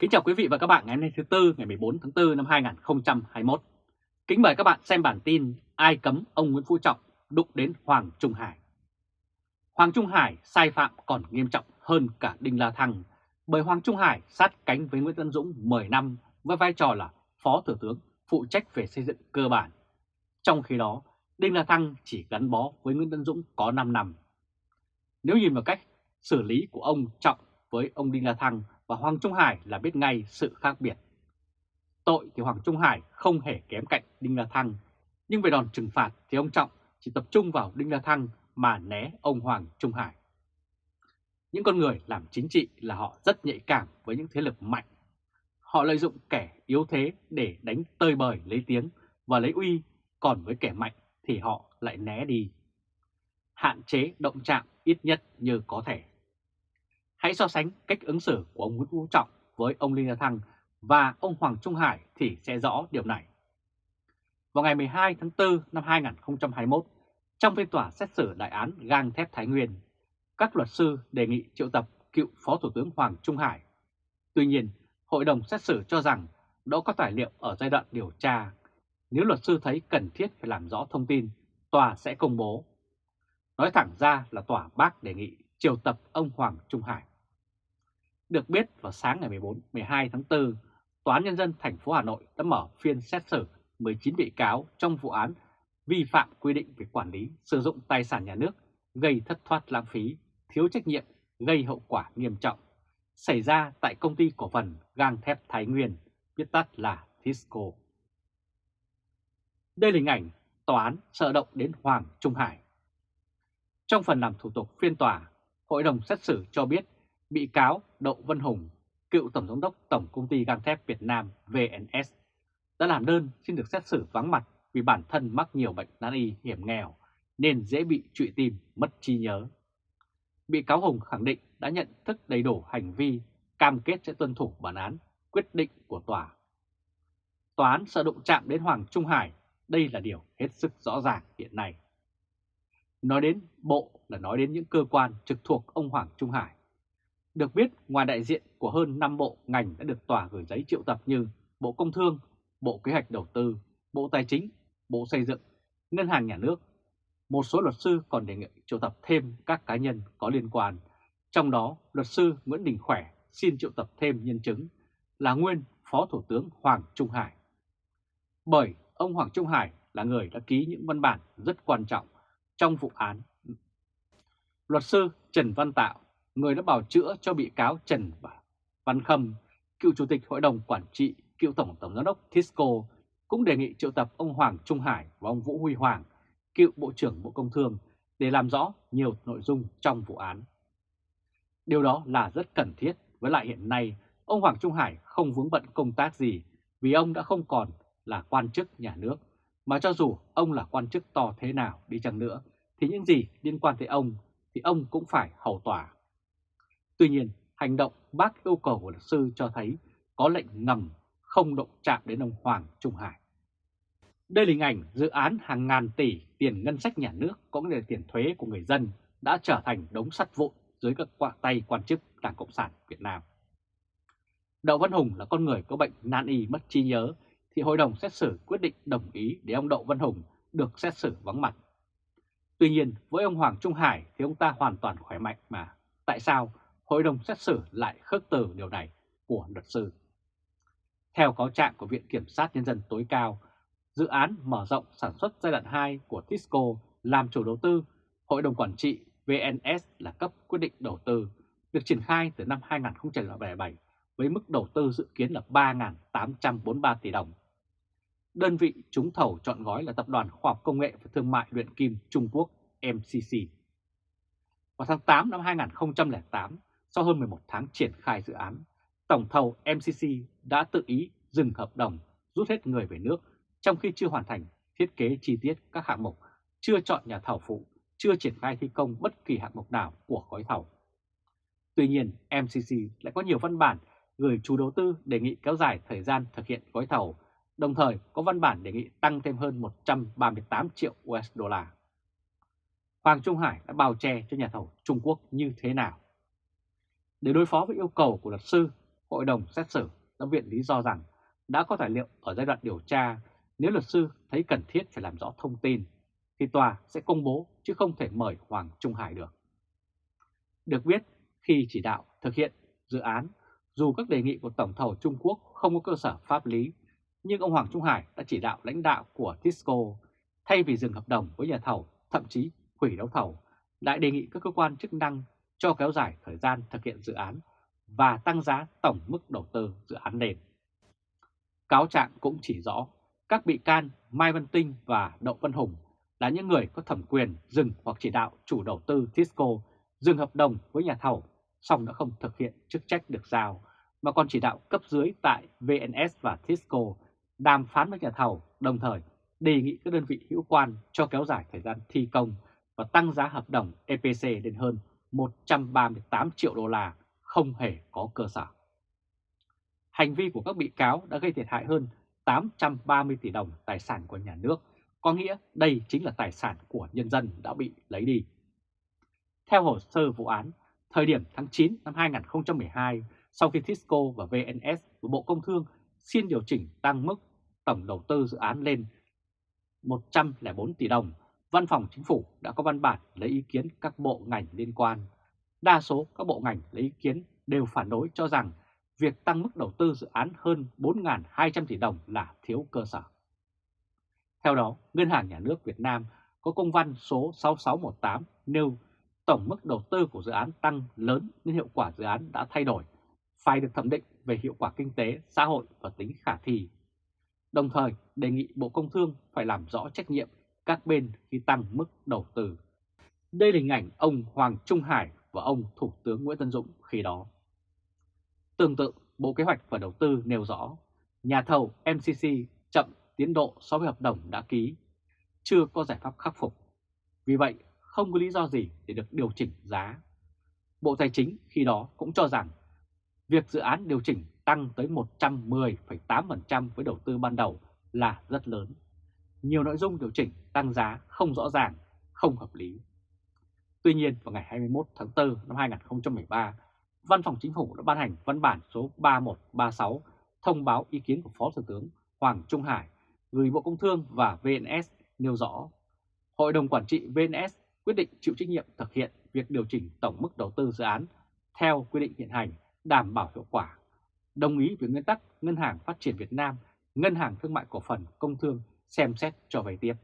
Kính chào quý vị và các bạn ngày hôm nay thứ Tư ngày 14 tháng 4 năm 2021. Kính mời các bạn xem bản tin Ai cấm ông Nguyễn Phú Trọng đụng đến Hoàng Trung Hải. Hoàng Trung Hải sai phạm còn nghiêm trọng hơn cả Đinh La Thăng bởi Hoàng Trung Hải sát cánh với Nguyễn Tân Dũng 10 năm với vai trò là Phó Thủ tướng phụ trách về xây dựng cơ bản. Trong khi đó, Đinh La Thăng chỉ gắn bó với Nguyễn Tân Dũng có 5 năm. Nếu nhìn vào cách xử lý của ông Trọng với ông Đinh La Thăng và Hoàng Trung Hải là biết ngay sự khác biệt. Tội thì Hoàng Trung Hải không hề kém cạnh Đinh La Thăng, nhưng về đòn trừng phạt thì ông Trọng chỉ tập trung vào Đinh La Thăng mà né ông Hoàng Trung Hải. Những con người làm chính trị là họ rất nhạy cảm với những thế lực mạnh. Họ lợi dụng kẻ yếu thế để đánh tơi bời lấy tiếng và lấy uy, còn với kẻ mạnh thì họ lại né đi. Hạn chế động chạm ít nhất như có thể. Hãy so sánh cách ứng xử của ông Nguyễn Phú Trọng với ông Linh La Thăng và ông Hoàng Trung Hải thì sẽ rõ điều này. Vào ngày 12 tháng 4 năm 2021, trong phiên tòa xét xử đại án gang thép Thái Nguyên, các luật sư đề nghị triệu tập cựu Phó Thủ tướng Hoàng Trung Hải. Tuy nhiên, Hội đồng xét xử cho rằng đó có tài liệu ở giai đoạn điều tra. Nếu luật sư thấy cần thiết phải làm rõ thông tin, tòa sẽ công bố. Nói thẳng ra là tòa bác đề nghị triệu tập ông Hoàng Trung Hải. Được biết vào sáng ngày 14-12 tháng 4, Tòa án Nhân dân thành phố Hà Nội đã mở phiên xét xử 19 bị cáo trong vụ án vi phạm quy định về quản lý sử dụng tài sản nhà nước gây thất thoát lãng phí, thiếu trách nhiệm, gây hậu quả nghiêm trọng, xảy ra tại công ty cổ phần gang thép Thái Nguyên, viết tắt là Tisco. Đây là hình ảnh tòa án sợ động đến Hoàng Trung Hải. Trong phần làm thủ tục phiên tòa, Hội đồng xét xử cho biết bị cáo Đậu Văn Hùng, cựu Tổng giám đốc Tổng Công ty Gang thép Việt Nam VNS, đã làm đơn xin được xét xử vắng mặt vì bản thân mắc nhiều bệnh nan y hiểm nghèo nên dễ bị trụy tim, mất trí nhớ. Bị cáo Hùng khẳng định đã nhận thức đầy đủ hành vi, cam kết sẽ tuân thủ bản án, quyết định của tòa. Tòa án sợ động chạm đến Hoàng Trung Hải, đây là điều hết sức rõ ràng hiện nay. Nói đến bộ là nói đến những cơ quan trực thuộc ông Hoàng Trung Hải. Được biết, ngoài đại diện của hơn 5 bộ ngành đã được tòa gửi giấy triệu tập như Bộ Công Thương, Bộ Kế hoạch Đầu tư, Bộ Tài chính, Bộ Xây dựng, Ngân hàng Nhà nước. Một số luật sư còn đề nghị triệu tập thêm các cá nhân có liên quan. Trong đó, luật sư Nguyễn Đình Khỏe xin triệu tập thêm nhân chứng là nguyên Phó Thủ tướng Hoàng Trung Hải. Bởi ông Hoàng Trung Hải là người đã ký những văn bản rất quan trọng trong vụ án. Luật sư Trần Văn Tạo, người đã bào chữa cho bị cáo Trần Văn Khâm, cựu Chủ tịch Hội đồng Quản trị, cựu Tổng Tổng Giám đốc Tisco, cũng đề nghị triệu tập ông Hoàng Trung Hải và ông Vũ Huy Hoàng, cựu Bộ trưởng Bộ Công Thương, để làm rõ nhiều nội dung trong vụ án. Điều đó là rất cần thiết, với lại hiện nay ông Hoàng Trung Hải không vướng bận công tác gì vì ông đã không còn là quan chức nhà nước, mà cho dù ông là quan chức to thế nào đi chăng nữa thì những gì liên quan tới ông thì ông cũng phải hầu tòa. Tuy nhiên, hành động bác yêu cầu của luật sư cho thấy có lệnh ngầm không động chạm đến ông Hoàng Trung Hải. Đây là hình ảnh dự án hàng ngàn tỷ tiền ngân sách nhà nước cũng như tiền thuế của người dân đã trở thành đống sắt vụn dưới các quạ tay quan chức Đảng Cộng sản Việt Nam. Đậu Văn Hùng là con người có bệnh nan y mất trí nhớ thì hội đồng xét xử quyết định đồng ý để ông Đậu Văn Hùng được xét xử vắng mặt. Tuy nhiên với ông Hoàng Trung Hải thì ông ta hoàn toàn khỏe mạnh mà. Tại sao hội đồng xét xử lại khước từ điều này của luật sư? Theo cáo trạng của Viện Kiểm sát Nhân dân tối cao, dự án mở rộng sản xuất giai đoạn 2 của Tisco làm chủ đầu tư, Hội đồng Quản trị VNS là cấp quyết định đầu tư, được triển khai từ năm 2007 với mức đầu tư dự kiến là 3.843 tỷ đồng. Đơn vị trúng thầu chọn gói là Tập đoàn Khoa học Công nghệ và Thương mại luyện kim Trung Quốc MCC. Vào tháng 8 năm 2008, sau hơn 11 tháng triển khai dự án, tổng thầu MCC đã tự ý dừng hợp đồng rút hết người về nước trong khi chưa hoàn thành thiết kế chi tiết các hạng mục, chưa chọn nhà thầu phụ, chưa triển khai thi công bất kỳ hạng mục nào của gói thầu. Tuy nhiên, MCC lại có nhiều văn bản gửi chủ đầu tư đề nghị kéo dài thời gian thực hiện gói thầu, đồng thời có văn bản đề nghị tăng thêm hơn 138 triệu USD. Hoàng Trung Hải đã bao che cho nhà thầu Trung Quốc như thế nào? Để đối phó với yêu cầu của luật sư, hội đồng xét xử đã viện lý do rằng đã có tài liệu ở giai đoạn điều tra, nếu luật sư thấy cần thiết phải làm rõ thông tin, thì tòa sẽ công bố chứ không thể mời Hoàng Trung Hải được. Được biết, khi chỉ đạo thực hiện dự án, dù các đề nghị của Tổng thầu Trung Quốc không có cơ sở pháp lý, nhưng ông Hoàng Trung Hải đã chỉ đạo lãnh đạo của Tisco thay vì dừng hợp đồng với nhà thầu, thậm chí hủy đấu thầu, lại đề nghị các cơ quan chức năng cho kéo dài thời gian thực hiện dự án và tăng giá tổng mức đầu tư dự án nền. Cáo trạng cũng chỉ rõ các bị can Mai Văn Tinh và Đậu Văn Hùng là những người có thẩm quyền dừng hoặc chỉ đạo chủ đầu tư Tisco dừng hợp đồng với nhà thầu, song đã không thực hiện chức trách được giao, mà còn chỉ đạo cấp dưới tại VNS và Tisco đàm phán với nhà thầu, đồng thời đề nghị các đơn vị hữu quan cho kéo dài thời gian thi công và tăng giá hợp đồng EPC lên hơn 138 triệu đô la không hề có cơ sở. Hành vi của các bị cáo đã gây thiệt hại hơn 830 tỷ đồng tài sản của nhà nước, có nghĩa đây chính là tài sản của nhân dân đã bị lấy đi. Theo hồ sơ vụ án, thời điểm tháng 9 năm 2012, sau khi Tisco và VNS của Bộ Công Thương xin điều chỉnh tăng mức tổng đầu tư dự án lên 104 tỷ đồng, Văn phòng Chính phủ đã có văn bản lấy ý kiến các bộ ngành liên quan. Đa số các bộ ngành lấy ý kiến đều phản đối cho rằng việc tăng mức đầu tư dự án hơn 4.200 tỷ đồng là thiếu cơ sở. Theo đó, Ngân hàng Nhà nước Việt Nam có công văn số 6618 nêu tổng mức đầu tư của dự án tăng lớn nên hiệu quả dự án đã thay đổi, phải được thẩm định về hiệu quả kinh tế, xã hội và tính khả thi. Đồng thời đề nghị Bộ Công Thương phải làm rõ trách nhiệm các bên khi tăng mức đầu tư. Đây là hình ảnh ông Hoàng Trung Hải và ông Thủ tướng Nguyễn Tân Dũng khi đó. Tương tự, Bộ Kế hoạch và Đầu tư nêu rõ, nhà thầu MCC chậm tiến độ so với hợp đồng đã ký, chưa có giải pháp khắc phục. Vì vậy, không có lý do gì để được điều chỉnh giá. Bộ Tài chính khi đó cũng cho rằng việc dự án điều chỉnh tăng tới 110,8% với đầu tư ban đầu là rất lớn. Nhiều nội dung điều chỉnh tăng giá không rõ ràng, không hợp lý. Tuy nhiên, vào ngày 21 tháng 4 năm 2013, Văn phòng Chính phủ đã ban hành văn bản số 3136 thông báo ý kiến của Phó Thủ tướng Hoàng Trung Hải gửi Bộ Công Thương và VNS nêu rõ Hội đồng Quản trị VNS quyết định chịu trách nhiệm thực hiện việc điều chỉnh tổng mức đầu tư dự án theo quy định hiện hành đảm bảo hiệu quả, đồng ý với nguyên tắc Ngân hàng Phát triển Việt Nam, Ngân hàng Thương mại Cổ phần Công Thương xem xét cho vay tiếp.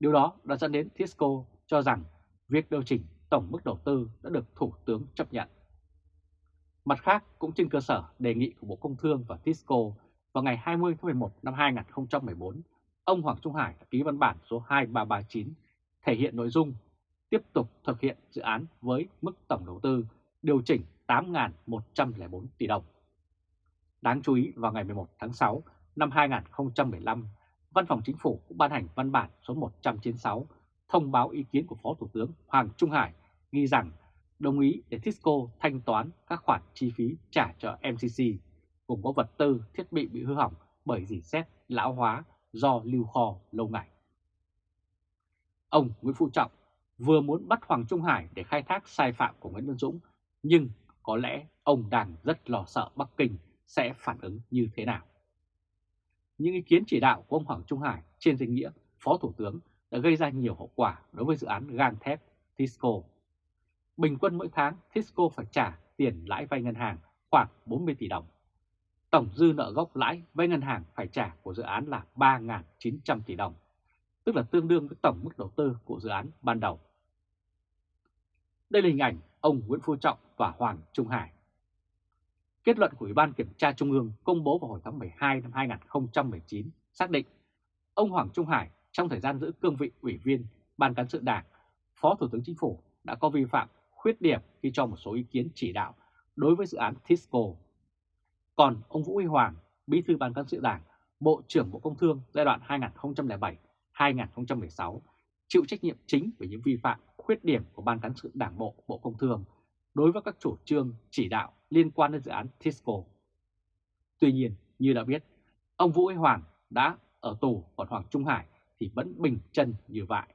Điều đó đã dẫn đến Tisco cho rằng việc điều chỉnh tổng mức đầu tư đã được Thủ tướng chấp nhận. Mặt khác, cũng trên cơ sở đề nghị của Bộ Công Thương và Tisco vào ngày 20 tháng 11 năm 2014, ông Hoàng Trung Hải đã ký văn bản số 2339 thể hiện nội dung tiếp tục thực hiện dự án với mức tổng đầu tư điều chỉnh 8.104 tỷ đồng. Đáng chú ý vào ngày 11 tháng 6 năm 2015, Văn phòng Chính phủ cũng ban hành văn bản số 196 thông báo ý kiến của Phó Thủ tướng Hoàng Trung Hải ghi rằng đồng ý để Tisco thanh toán các khoản chi phí trả cho MCC cùng có vật tư, thiết bị bị hư hỏng bởi dỉ xét lão hóa do lưu kho lâu ngày. Ông Nguyễn Phú Trọng vừa muốn bắt Hoàng Trung Hải để khai thác sai phạm của Nguyễn Văn Dũng, nhưng có lẽ ông đang rất lo sợ Bắc Kinh sẽ phản ứng như thế nào. Những ý kiến chỉ đạo của ông Hoàng Trung Hải trên danh nghĩa Phó Thủ tướng đã gây ra nhiều hậu quả đối với dự án gang thép Tisco. Bình quân mỗi tháng Tisco phải trả tiền lãi vay ngân hàng khoảng 40 tỷ đồng. Tổng dư nợ gốc lãi vay ngân hàng phải trả của dự án là 3.900 tỷ đồng, tức là tương đương với tổng mức đầu tư của dự án ban đầu. Đây là hình ảnh ông Nguyễn Phú Trọng và Hoàng Trung Hải. Kết luận của Ủy ban Kiểm tra Trung ương công bố vào hồi tháng 12 năm 2019 xác định ông Hoàng Trung Hải trong thời gian giữ cương vị Ủy viên Ban Cán sự Đảng, Phó Thủ tướng Chính phủ đã có vi phạm khuyết điểm khi cho một số ý kiến chỉ đạo đối với dự án Tisco. Còn ông Vũ Huy Hoàng, Bí thư Ban Cán sự Đảng, Bộ trưởng Bộ Công Thương giai đoạn 2007-2016 chịu trách nhiệm chính về những vi phạm khuyết điểm của Ban Cán sự Đảng Bộ Bộ Công Thương đối với các chủ trương chỉ đạo liên quan đến dự án Tisco. Tuy nhiên, như đã biết, ông Vũ Huy Hoàng đã ở tù còn Hoàng Trung Hải thì vẫn bình chân như vậy.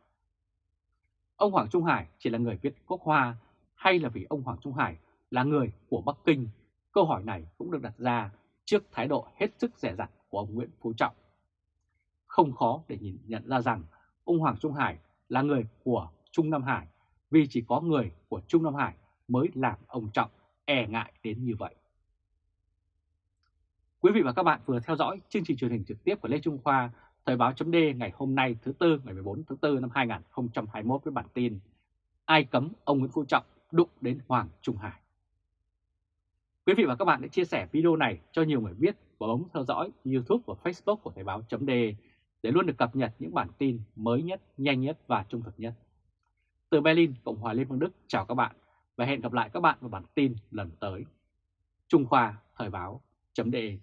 Ông Hoàng Trung Hải chỉ là người viết quốc hoa hay là vì ông Hoàng Trung Hải là người của Bắc Kinh, Câu hỏi này cũng được đặt ra trước thái độ hết sức rẻ rặt của ông Nguyễn Phú Trọng. Không khó để nhìn nhận ra rằng ông Hoàng Trung Hải là người của Trung Nam Hải vì chỉ có người của Trung Nam Hải mới làm ông Trọng e ngại đến như vậy. Quý vị và các bạn vừa theo dõi chương trình truyền hình trực tiếp của Lê Trung Khoa, Thời báo chấm ngày hôm nay thứ Tư ngày 14 tháng 4 năm 2021 với bản tin Ai cấm ông Nguyễn Phú Trọng đụng đến Hoàng Trung Hải. Quý vị và các bạn hãy chia sẻ video này cho nhiều người biết và bấm theo dõi YouTube và Facebook của Thời báo chấm để luôn được cập nhật những bản tin mới nhất, nhanh nhất và trung thực nhất. Từ Berlin, Cộng hòa Liên bang Đức chào các bạn và hẹn gặp lại các bạn vào bản tin lần tới. Trung Khoa Thời báo.de